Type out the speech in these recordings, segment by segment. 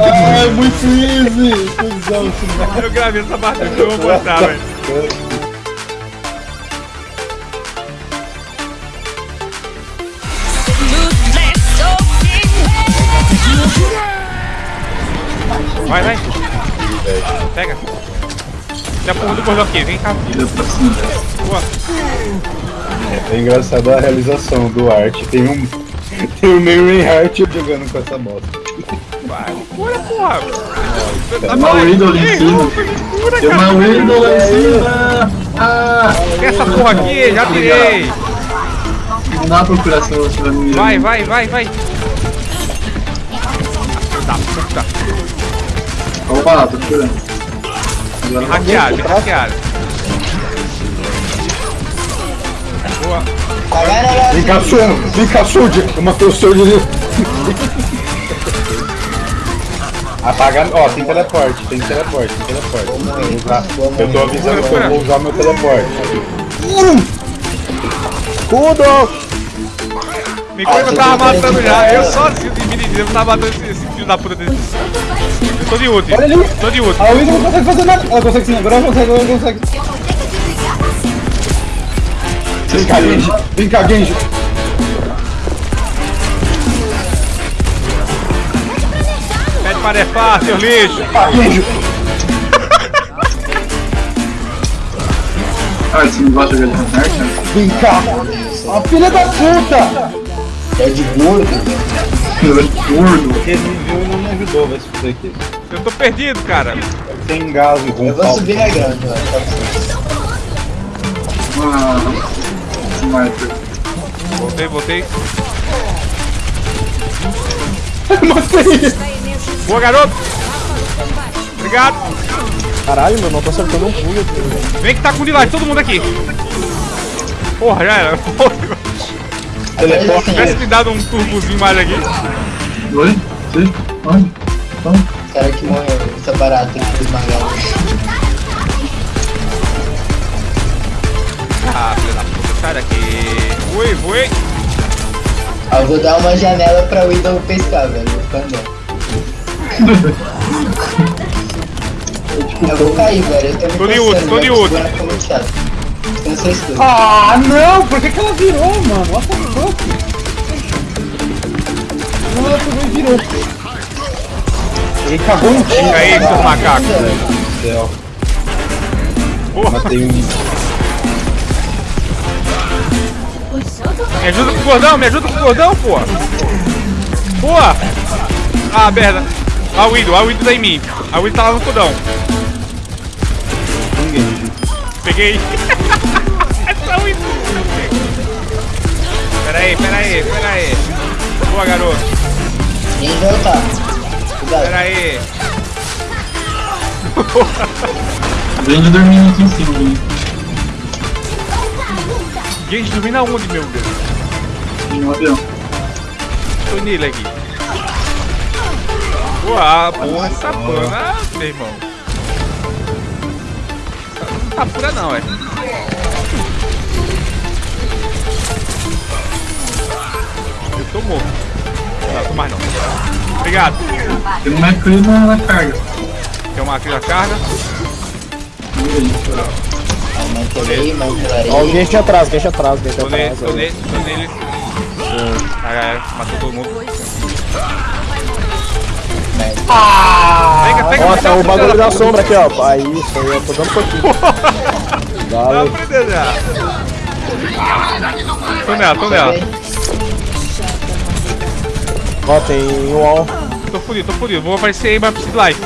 Ai, muito easy! Cusão, Eu gravei essa parte aqui, eu vou botar, velho. Vai, vai. Pega. A porra do gordão aqui, vem cá. Boa. É engraçado a realização do Art. Tem um. Tem um meio Reinhardt jogando com essa moto. Vai, cura, porra. Tem uma Widow ali em cima. Cura, Tem uma. Widow lá em cima. Ah! Essa porra aqui, já tirei. Não dá procuração você vai me Vai, vai, vai, vai. Filho da puta. Opa, lá, tô curando. Agora. Hackeado, me hackearam. Boa. Vem cá, Soldier! Vem cá! Eu matei o Soldier ali. Apaga. Ó, tem teleporte, tem teleporte, tem teleporte. Eu tô avisando que eu vou usar meu teleporte. Kudo! Me conta que eu tava matando já. Eu sozinho de mini eu tava matando esse, esse filho da puta desse. Eu tô de ult. Olha ali! Tô de ult. A Widow não consegue fazer nada! Ela consegue sim, agora ela consegue, ela consegue. Vem cá, Genji! Vem cá, Genji! Pede para defar, seu lixo. Ah, Genji! Ah, você não gosta de jogar de Reinhardt, né? Vem cá! A filha da puta! É de gordo. Eu é gordo. Porque ele me viu e não me ajudou, vai se fuder aqui. Eu tô perdido, cara. Tem gás e Eu vou subir na grande. Ah, Sniper. Voltei, voltei. Boa, garoto. Obrigado. Caralho, meu, não tô acertando um pulo. filho. Vem que tá com delay, todo mundo aqui. Porra, já era. Teleporte. Tivesse me dado um turbozinho mais aqui. Oi? Sim? Onde? Onde? O cara que morreu, essa barata que esmagada. Sai daqui. Foi. Ah, eu vou dar uma janela pra Widow pescar, velho. Vou ficar andando. Eu vou cair, velho. Eu tô me Tô de outro, tô de outro. Boneco é tudo. Ah, não! Por que, que ela virou, mano? What the fuck? Não, ela e virou. Ele cagou time. Fica aí, seu macaco. do céu. Porra, Matei um. Me ajuda com o gordão, me ajuda com o gordão, porra. Porra. Ah, merda. A Widow, a Widow tá em mim. A Widow tá lá no Genji. Peguei. Essa Widow. Pera aí, pera aí, pera aí. Boa, garoto. Ninguém voltar. Pera aí. Vende dormindo aqui em cima, hein? Gente, dormindo aonde, meu Deus? No avião. Tô nele aqui. Boa, porra, essa pana, meu irmão. Não tá pura não, é. Eu tô morto. Não, tô mais não. Obrigado. Tem uma McCree na, carga. Tem uma na carga. Mantelei, mantelarei. Ó, o gente atrás, gente atrás, Tô nele, atrás. tô nele, tô nele. Ah, galera, matou todo mundo. Pega, pega, Ó, pega, tá o bagulho da sombra aqui, ó. Aí, isso aí, eu tô dando pouquinho. Valeu. Tô nela, tô nela. Ó, tem um wall. Tô fudido, tô fudido. Vou aparecer aí, mas preciso de life.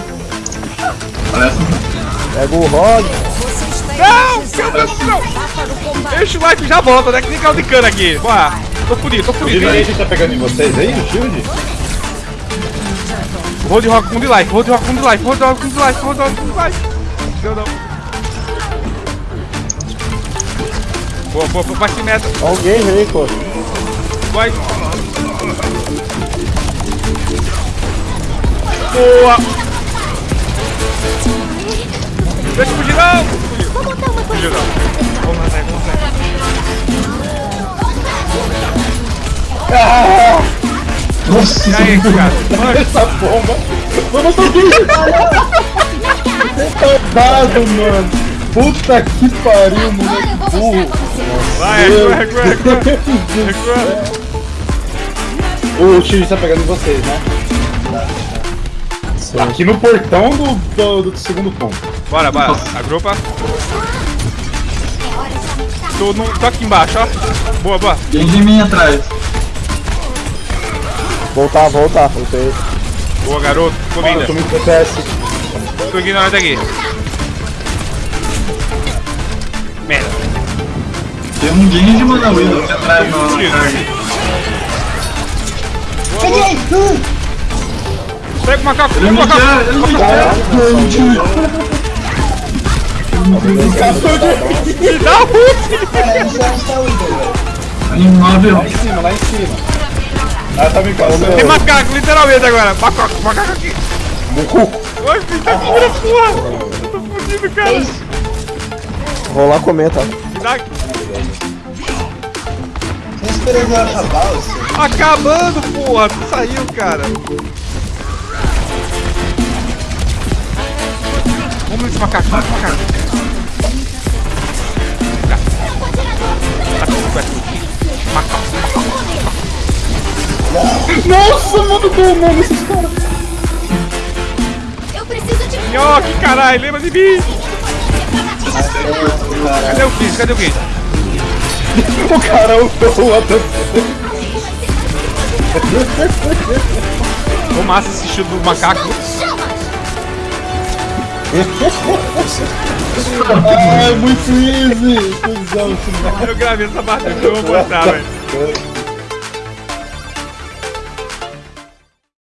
Pega o Rog. Não! Deixa o life e já volta, né? Que nem caldo de cana aqui. Bora. Tô fudido, tô O fudido. direito tá pegando em vocês aí, o shield? Road rock com de life, road rock com de life, road rock com de life, road rock com de life. Deu não. Boa, boa, boa, bate meta. Game aí, pô. Vai. Boa. Deixa eu fugir não. Fugiu. Fugiu não. Vamos vamos atrás. Nossa, E aí, cara? Mano, Essa bomba. Vamos subir! Retardado, mano. Puta que pariu, moleque burro. vai, recua, recua, recua. O Shiryu tá pegando em vocês, né? Aqui no portão do, do, do segundo ponto. Bora, bora. Agrupa. Tô, no, tô aqui embaixo, ó. Boa, boa. Tem de mim atrás. Voltar, voltar. Voltei. Boa, garoto. Ficou Mano, eu muito DPS. Tô ignorando aqui. Merda. Tem um Genji, mano, Widow aqui atrás, na. Peguei! Uh! Pega o macaco, pega o macaco. Me. Me dá o ult. Cara, eu não sei onde tá o Widow, velho. Lá em cima, lá em cima. Ela tá me passando. Tem macaco, literalmente agora. Macaco, macaco aqui. Oi, filho, tá aqui, vira porra. Eu tô fudido, cara. Vou lá comer, tá? Acabar, ou seja? acabando, porra. Tu saiu, cara. Vamos nesse macaco, vamos nesse macaco. Nossa, mano, tô mano, esses caras. Eu preciso de Nhoque, caralho, lembra de mim. Cadê o Chris? Cadê o Chris? O cara ultou a Ô, massa esse do macaco. Ai, muito easy. Eu gravei essa parte, eu vou botar, velho.